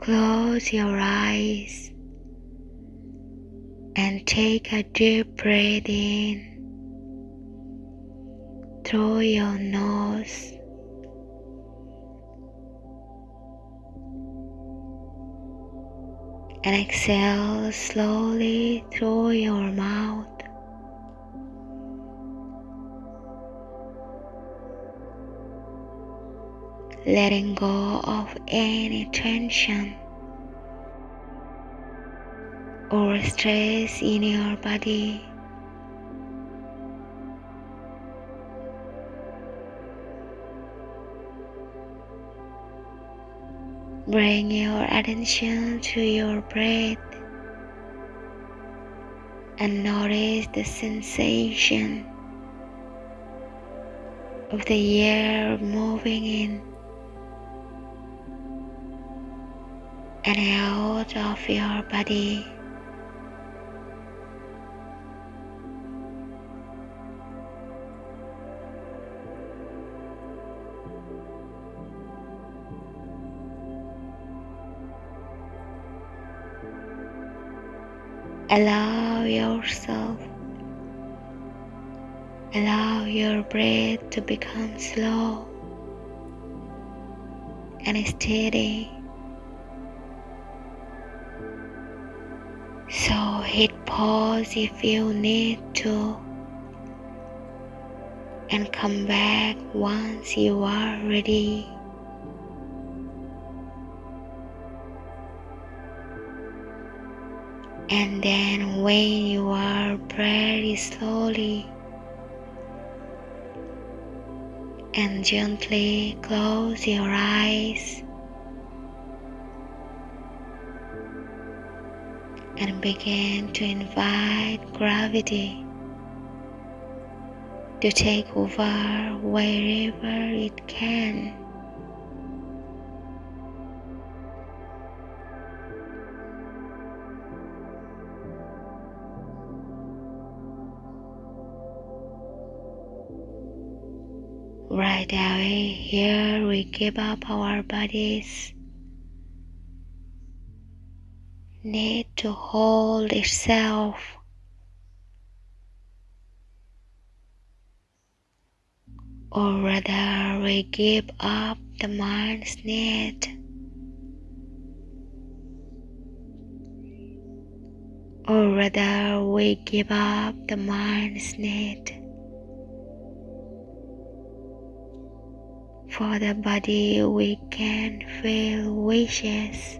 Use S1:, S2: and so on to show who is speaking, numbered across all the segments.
S1: Close your eyes and take a deep breath in through your nose. And exhale slowly through your mouth. Letting go of any tension or stress in your body. Bring your attention to your breath and notice the sensation of the air moving in and out of your body. Allow yourself, allow your breath to become slow and steady. So hit pause if you need to and come back once you are ready. And then when you are very slowly and gently close your eyes and begin to invite gravity to take over wherever it can. Right away, here we give up our bodies need to hold itself. Or rather, we give up the mind's need. Or rather, we give up the mind's need. For the body, we can feel wishes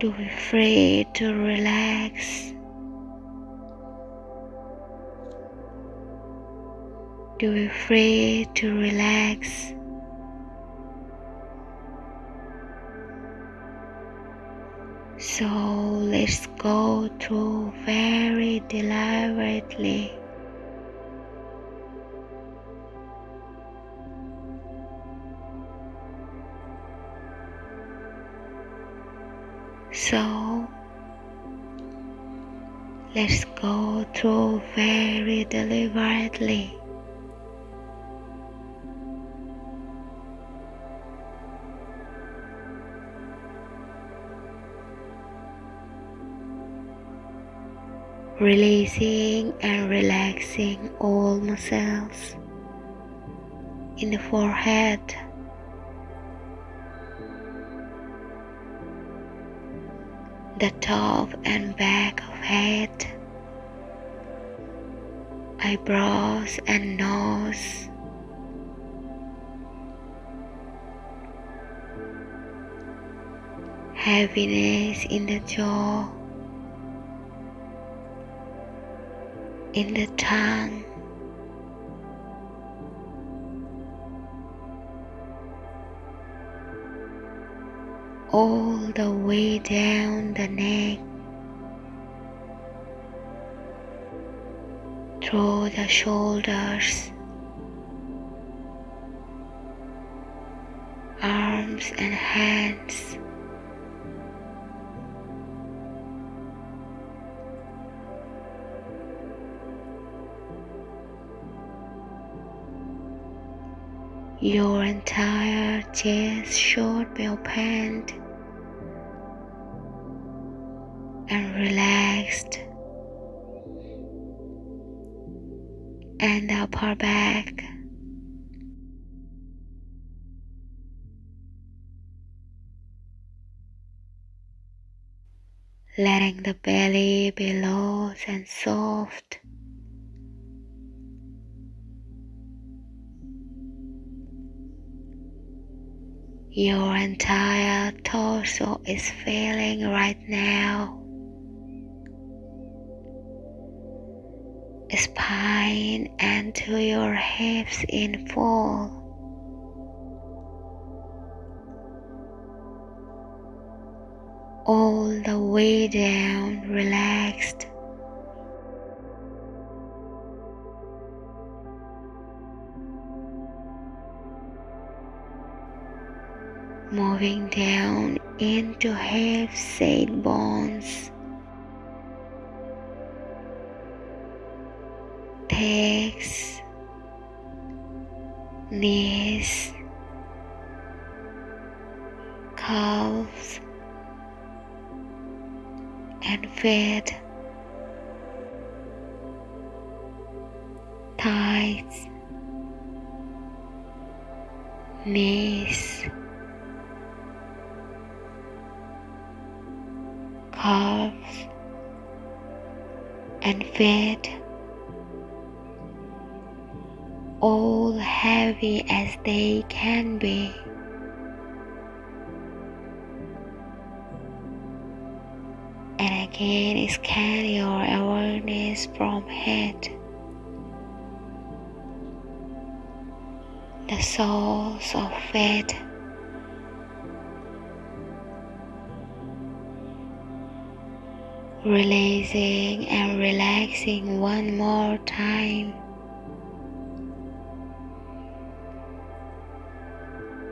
S1: to be free to relax. To be free to relax. So let's go through very deliberately. Let's go through very deliberately. Releasing and relaxing all muscles in the forehead the top and back of head, eyebrows and nose. Heaviness in the jaw, in the tongue. All the way down the neck through the shoulders, arms and hands. Your entire chest should be opened and relaxed, and upper back. Letting the belly be loose and soft. Your entire torso is feeling right now. Spine and to your hips in full. All the way down, relaxed. Moving down into half set bones. Legs, knees, calves, and feet, thighs, knees. Calves and feet all heavy as they can be. And again, scan your awareness from head, the soles of feet. Releasing and relaxing one more time.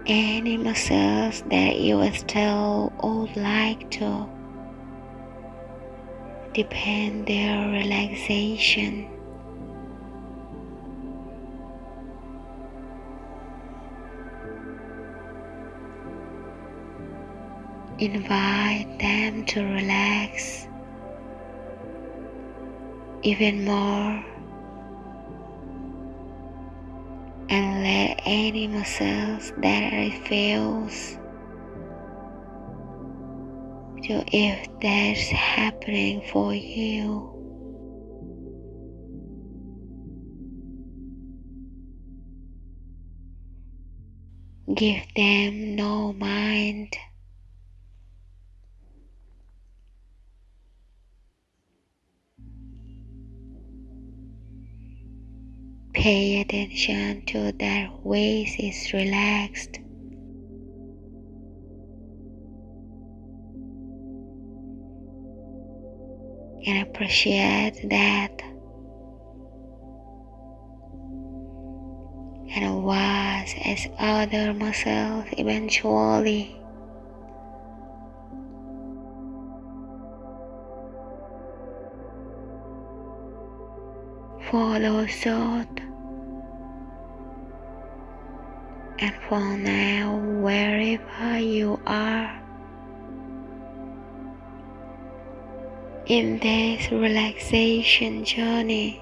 S1: Any muscles that you still would like to depend their relaxation. Invite them to relax even more and let any muscles that it feels to if that's happening for you. Give them no mind. Pay attention to their waist is relaxed. And appreciate that. And watch as other muscles eventually follow suit. And for now, wherever you are, in this relaxation journey,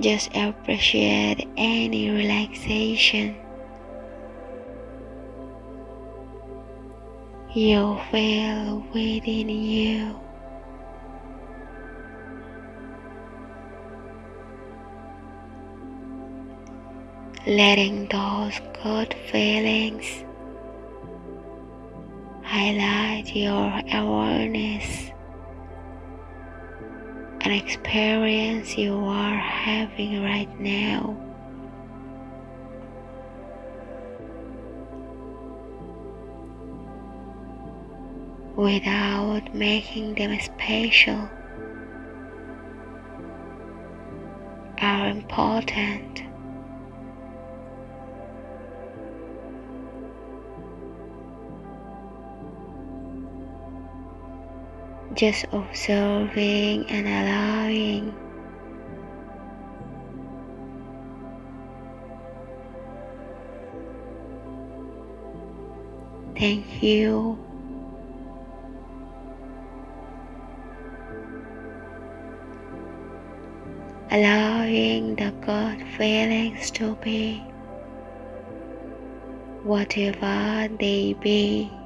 S1: just appreciate any relaxation you feel within you. Letting those good feelings highlight your awareness and experience you are having right now. Without making them special are important. Just observing and allowing. Thank you. Allowing the good feelings to be, whatever they be.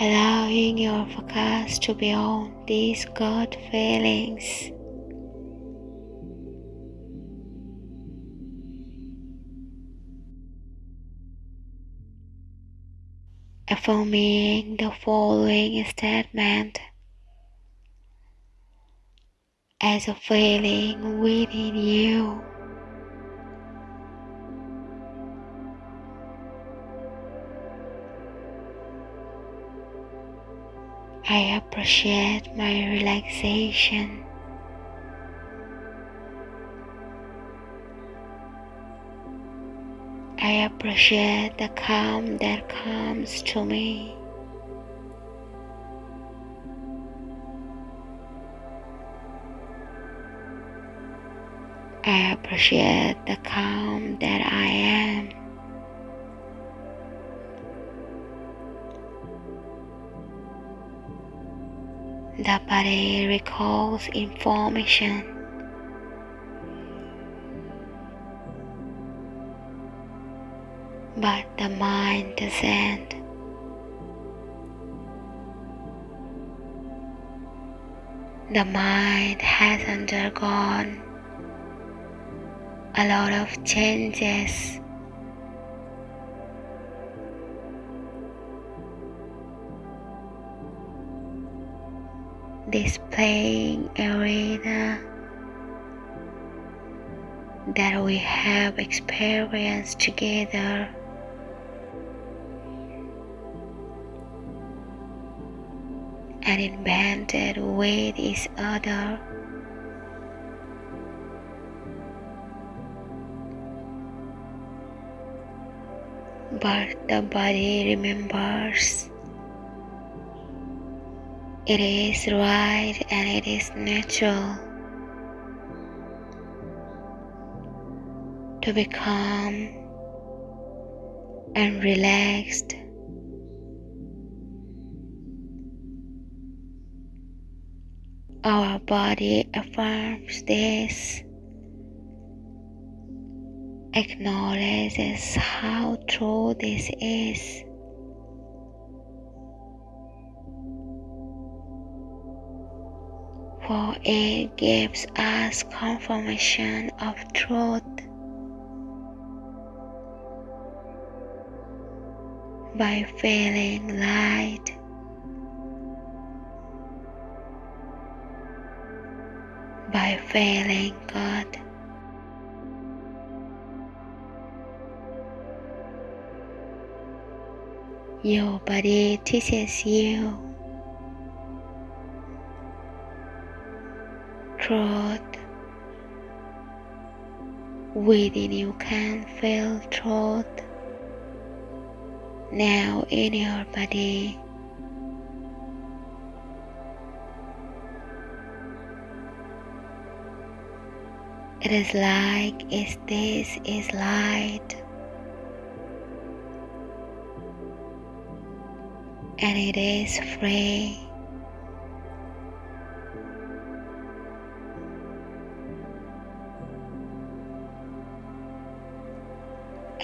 S1: Allowing your focus to be on these good feelings. Affirming the following statement as a feeling within you. I appreciate my relaxation. I appreciate the calm that comes to me. I appreciate the calm that I am. The body recalls information. But the mind doesn't. The mind has undergone a lot of changes displaying arena that we have experienced together. and invented with each other. But the body remembers it is right and it is natural to become and relaxed. Our body affirms this, acknowledges how true this is. For it gives us confirmation of truth. By feeling light, by feeling God. Your body teaches you truth. Within you can feel truth. Now in your body. It is like if this is light. And it is free.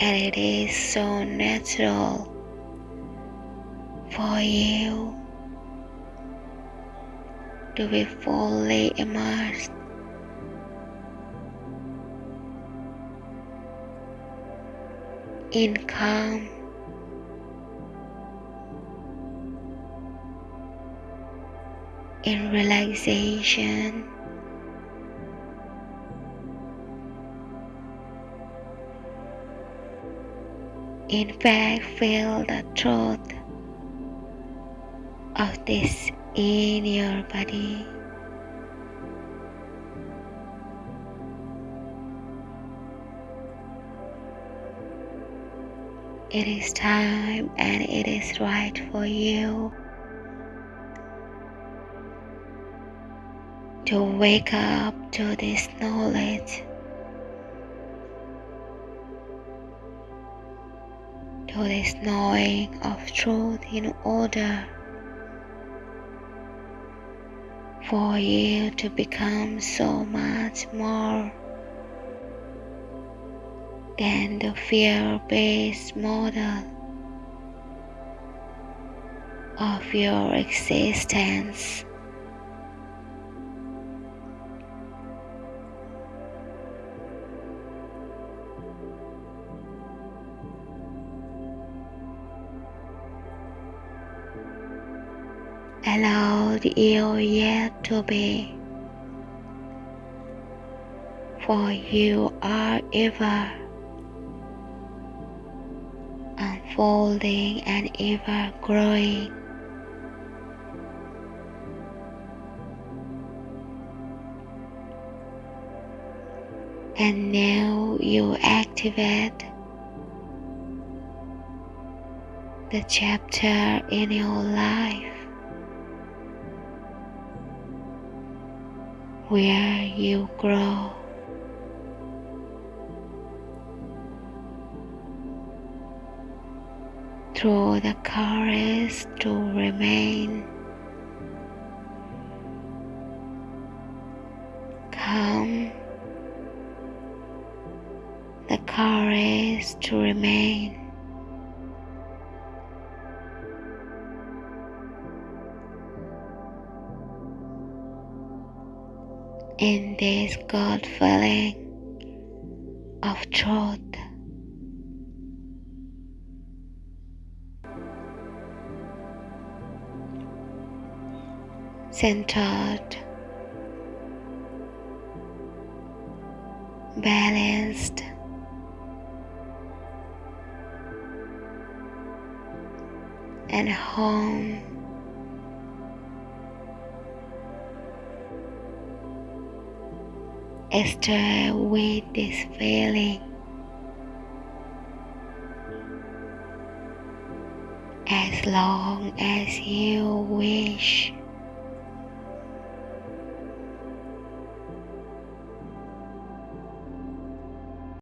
S1: And it is so natural for you to be fully immersed in calm. In relaxation. In fact feel the truth of this in your body. it is time and it is right for you to wake up to this knowledge, to this knowing of truth in order for you to become so much more than the fear-based model of your existence. Allow the ill yet to be, for you are ever unfolding and ever growing. And now you activate the chapter in your life where you grow. through the courage to remain calm, the courage to remain this God feeling of truth. Centered, balanced, and home. Stay with this feeling as long as you wish.